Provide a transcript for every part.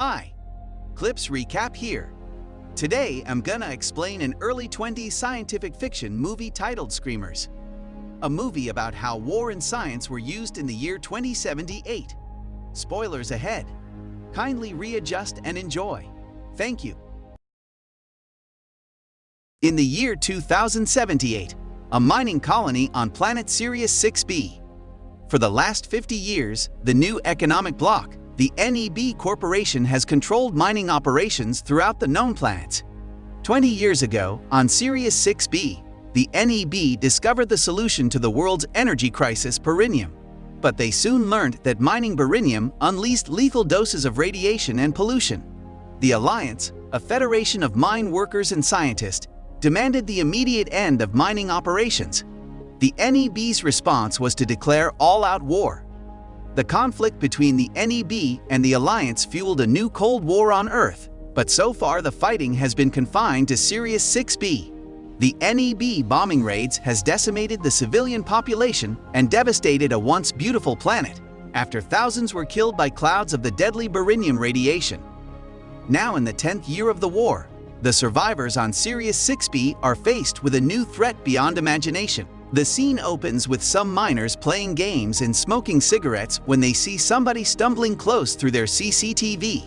Hi, Clips Recap here. Today, I'm gonna explain an early 20s scientific fiction movie titled Screamers. A movie about how war and science were used in the year 2078. Spoilers ahead. Kindly readjust and enjoy. Thank you. In the year 2078, a mining colony on planet Sirius 6b. For the last 50 years, the new economic bloc, the NEB Corporation has controlled mining operations throughout the known planets. 20 years ago, on Sirius 6b, the NEB discovered the solution to the world's energy crisis, beryllium. But they soon learned that mining beryllium unleashed lethal doses of radiation and pollution. The Alliance, a federation of mine workers and scientists, demanded the immediate end of mining operations. The NEB's response was to declare all-out war, the conflict between the NEB and the Alliance fueled a new Cold War on Earth, but so far the fighting has been confined to Sirius 6b. The NEB bombing raids has decimated the civilian population and devastated a once beautiful planet, after thousands were killed by clouds of the deadly beryllium radiation. Now in the 10th year of the war, the survivors on Sirius 6b are faced with a new threat beyond imagination. The scene opens with some miners playing games and smoking cigarettes when they see somebody stumbling close through their CCTV.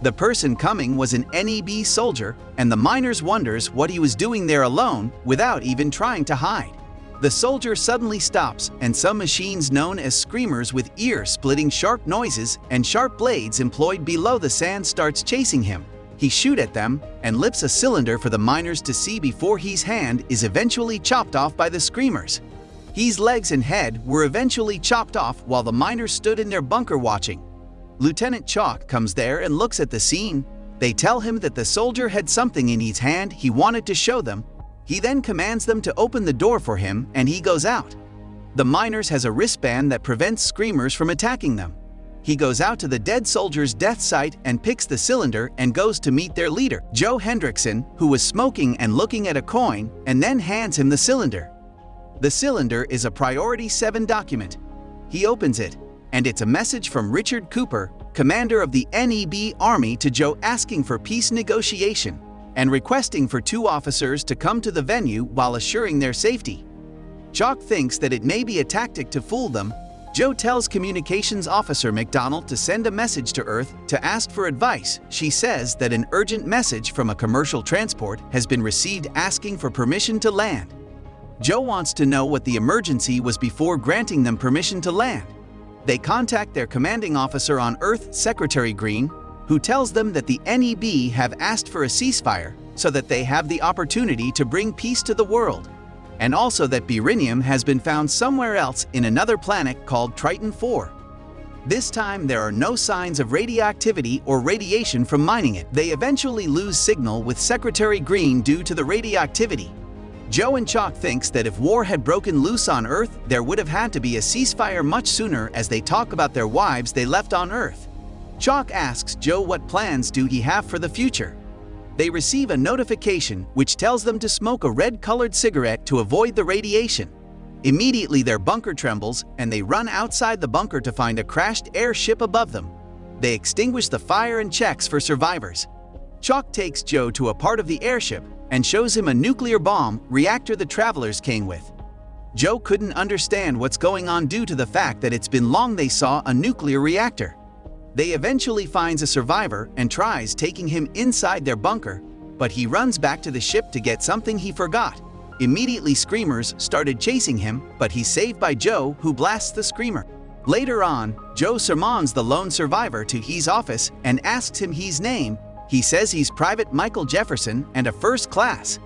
The person coming was an NEB soldier, and the miners wonders what he was doing there alone without even trying to hide. The soldier suddenly stops, and some machines known as screamers with ear-splitting sharp noises and sharp blades employed below the sand starts chasing him. He shoot at them and lifts a cylinder for the miners to see before his hand is eventually chopped off by the screamers. His legs and head were eventually chopped off while the miners stood in their bunker watching. Lieutenant Chalk comes there and looks at the scene. They tell him that the soldier had something in his hand he wanted to show them. He then commands them to open the door for him and he goes out. The miners has a wristband that prevents screamers from attacking them. He goes out to the dead soldier's death site and picks the cylinder and goes to meet their leader, Joe Hendrickson, who was smoking and looking at a coin, and then hands him the cylinder. The cylinder is a Priority 7 document. He opens it, and it's a message from Richard Cooper, commander of the NEB Army to Joe asking for peace negotiation and requesting for two officers to come to the venue while assuring their safety. Chalk thinks that it may be a tactic to fool them Joe tells Communications Officer McDonald to send a message to Earth to ask for advice. She says that an urgent message from a commercial transport has been received asking for permission to land. Joe wants to know what the emergency was before granting them permission to land. They contact their commanding officer on Earth, Secretary Green, who tells them that the NEB have asked for a ceasefire so that they have the opportunity to bring peace to the world and also that beryllium has been found somewhere else in another planet called Triton 4. This time, there are no signs of radioactivity or radiation from mining it. They eventually lose signal with Secretary Green due to the radioactivity. Joe and Chalk thinks that if war had broken loose on Earth, there would have had to be a ceasefire much sooner as they talk about their wives they left on Earth. Chalk asks Joe what plans do he have for the future they receive a notification which tells them to smoke a red-colored cigarette to avoid the radiation. Immediately their bunker trembles and they run outside the bunker to find a crashed airship above them. They extinguish the fire and checks for survivors. Chalk takes Joe to a part of the airship and shows him a nuclear bomb reactor the travelers came with. Joe couldn't understand what's going on due to the fact that it's been long they saw a nuclear reactor. They eventually finds a survivor and tries taking him inside their bunker, but he runs back to the ship to get something he forgot. Immediately screamers started chasing him, but he's saved by Joe who blasts the screamer. Later on, Joe summons the lone survivor to his office and asks him his name. He says he's Private Michael Jefferson and a first class.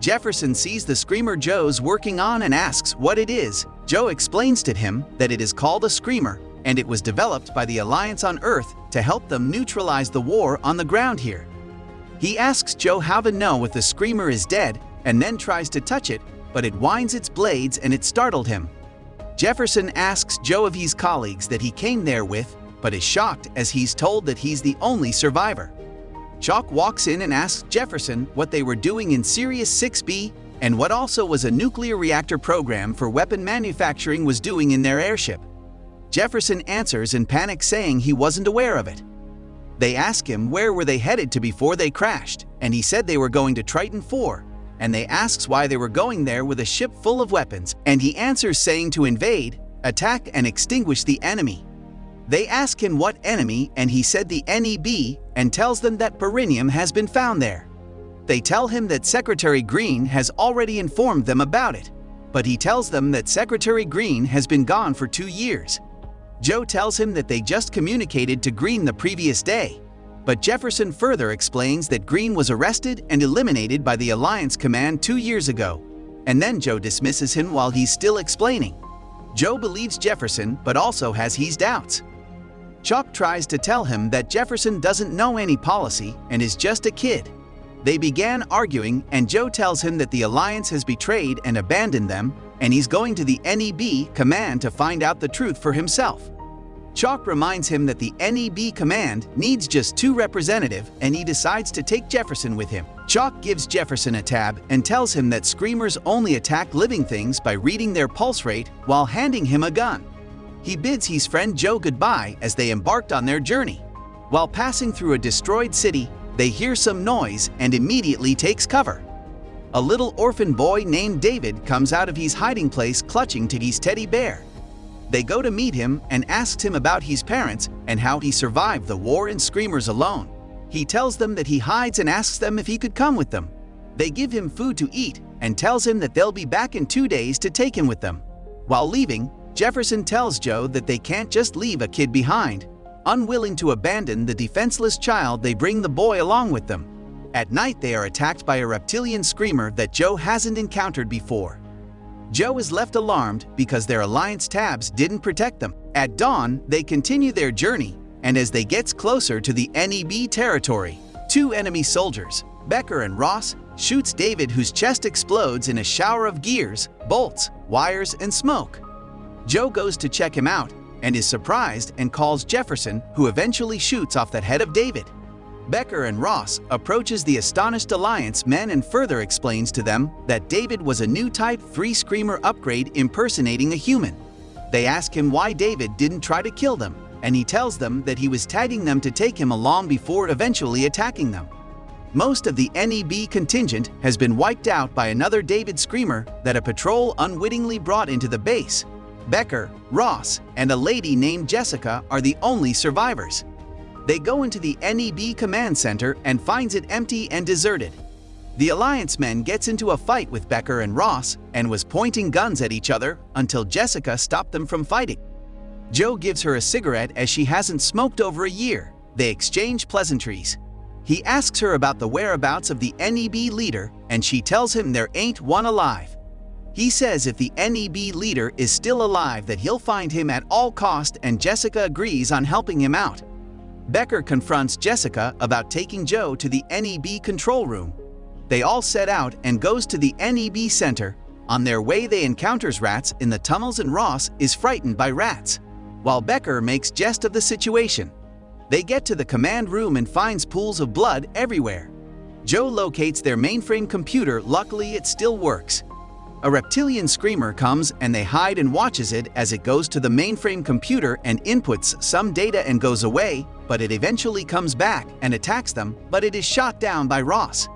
Jefferson sees the screamer Joe's working on and asks what it is. Joe explains to him that it is called a screamer and it was developed by the Alliance on Earth to help them neutralize the war on the ground here. He asks Joe how to know if the Screamer is dead and then tries to touch it, but it winds its blades and it startled him. Jefferson asks Joe of his colleagues that he came there with, but is shocked as he's told that he's the only survivor. Chalk walks in and asks Jefferson what they were doing in Sirius 6B and what also was a nuclear reactor program for weapon manufacturing was doing in their airship. Jefferson answers in panic saying he wasn't aware of it. They ask him where were they headed to before they crashed, and he said they were going to Triton 4, and they asks why they were going there with a ship full of weapons, and he answers saying to invade, attack and extinguish the enemy. They ask him what enemy and he said the NEB and tells them that berynium has been found there. They tell him that Secretary Green has already informed them about it, but he tells them that Secretary Green has been gone for two years. Joe tells him that they just communicated to Green the previous day, but Jefferson further explains that Green was arrested and eliminated by the Alliance Command two years ago, and then Joe dismisses him while he's still explaining. Joe believes Jefferson but also has his doubts. Chalk tries to tell him that Jefferson doesn't know any policy and is just a kid. They began arguing and Joe tells him that the Alliance has betrayed and abandoned them and he's going to the NEB command to find out the truth for himself. Chalk reminds him that the NEB command needs just two representative and he decides to take Jefferson with him. Chalk gives Jefferson a tab and tells him that screamers only attack living things by reading their pulse rate while handing him a gun. He bids his friend Joe goodbye as they embarked on their journey. While passing through a destroyed city, they hear some noise and immediately takes cover. A little orphan boy named David comes out of his hiding place clutching to his teddy bear. They go to meet him and asks him about his parents and how he survived the war and screamers alone. He tells them that he hides and asks them if he could come with them. They give him food to eat and tells him that they'll be back in two days to take him with them. While leaving, Jefferson tells Joe that they can't just leave a kid behind. Unwilling to abandon the defenseless child, they bring the boy along with them. At night, they are attacked by a reptilian screamer that Joe hasn't encountered before. Joe is left alarmed because their Alliance tabs didn't protect them. At dawn, they continue their journey, and as they gets closer to the NEB territory, two enemy soldiers, Becker and Ross, shoots David whose chest explodes in a shower of gears, bolts, wires, and smoke. Joe goes to check him out and is surprised and calls Jefferson, who eventually shoots off the head of David. Becker and Ross approaches the astonished Alliance men and further explains to them that David was a new Type 3 Screamer upgrade impersonating a human. They ask him why David didn't try to kill them, and he tells them that he was tagging them to take him along before eventually attacking them. Most of the NEB contingent has been wiped out by another David Screamer that a patrol unwittingly brought into the base. Becker, Ross, and a lady named Jessica are the only survivors. They go into the NEB command center and finds it empty and deserted. The Alliance men gets into a fight with Becker and Ross and was pointing guns at each other until Jessica stopped them from fighting. Joe gives her a cigarette as she hasn't smoked over a year. They exchange pleasantries. He asks her about the whereabouts of the NEB leader and she tells him there ain't one alive. He says if the NEB leader is still alive that he'll find him at all cost and Jessica agrees on helping him out. Becker confronts Jessica about taking Joe to the NEB control room. They all set out and goes to the NEB center. On their way they encounters rats in the tunnels and Ross is frightened by rats, while Becker makes jest of the situation. They get to the command room and finds pools of blood everywhere. Joe locates their mainframe computer, luckily it still works. A reptilian screamer comes and they hide and watches it as it goes to the mainframe computer and inputs some data and goes away, but it eventually comes back and attacks them, but it is shot down by Ross.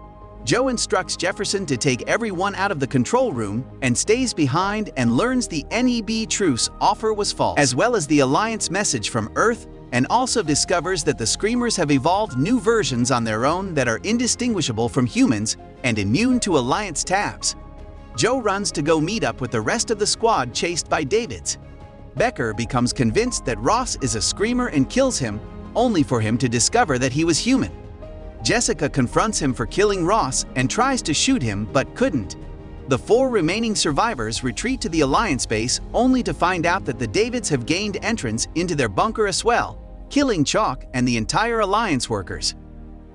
Joe instructs Jefferson to take everyone out of the control room and stays behind and learns the NEB truce offer was false, as well as the Alliance message from Earth and also discovers that the Screamers have evolved new versions on their own that are indistinguishable from humans and immune to Alliance tabs. Joe runs to go meet up with the rest of the squad chased by Davids. Becker becomes convinced that Ross is a screamer and kills him, only for him to discover that he was human. Jessica confronts him for killing Ross and tries to shoot him but couldn't. The four remaining survivors retreat to the Alliance base only to find out that the Davids have gained entrance into their bunker as well, killing Chalk and the entire Alliance workers.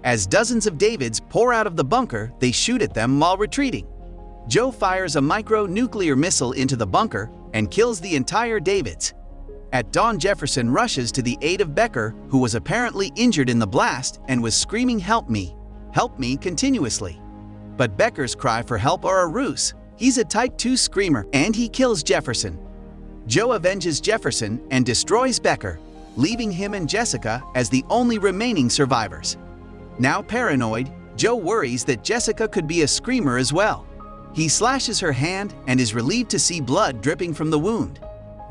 As dozens of Davids pour out of the bunker, they shoot at them while retreating. Joe fires a micro-nuclear missile into the bunker and kills the entire Davids. At dawn Jefferson rushes to the aid of Becker, who was apparently injured in the blast and was screaming help me, help me continuously. But Becker's cry for help are a ruse. He's a Type 2 screamer and he kills Jefferson. Joe avenges Jefferson and destroys Becker. leaving him and Jessica as the only remaining survivors. Now paranoid, Joe worries that Jessica could be a screamer as well. He slashes her hand and is relieved to see blood dripping from the wound.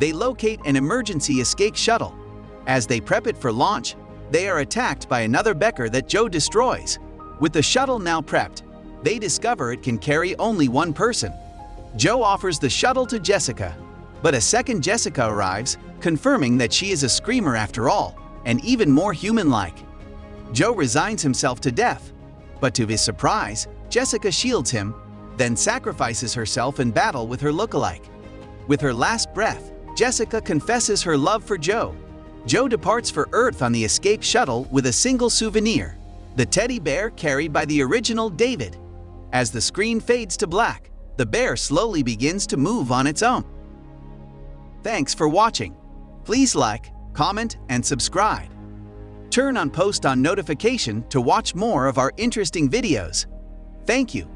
They locate an emergency escape shuttle. As they prep it for launch, they are attacked by another Becker that Joe destroys. With the shuttle now prepped, they discover it can carry only one person. Joe offers the shuttle to Jessica, but a second Jessica arrives, confirming that she is a screamer after all, and even more human-like. Joe resigns himself to death, but to his surprise, Jessica shields him, then sacrifices herself in battle with her look-alike. With her last breath, Jessica confesses her love for Joe. Joe departs for Earth on the escape shuttle with a single souvenir, the teddy bear carried by the original David. As the screen fades to black, the bear slowly begins to move on its own. Thanks for watching. Please like, comment, and subscribe. Turn on post on notification to watch more of our interesting videos. Thank you.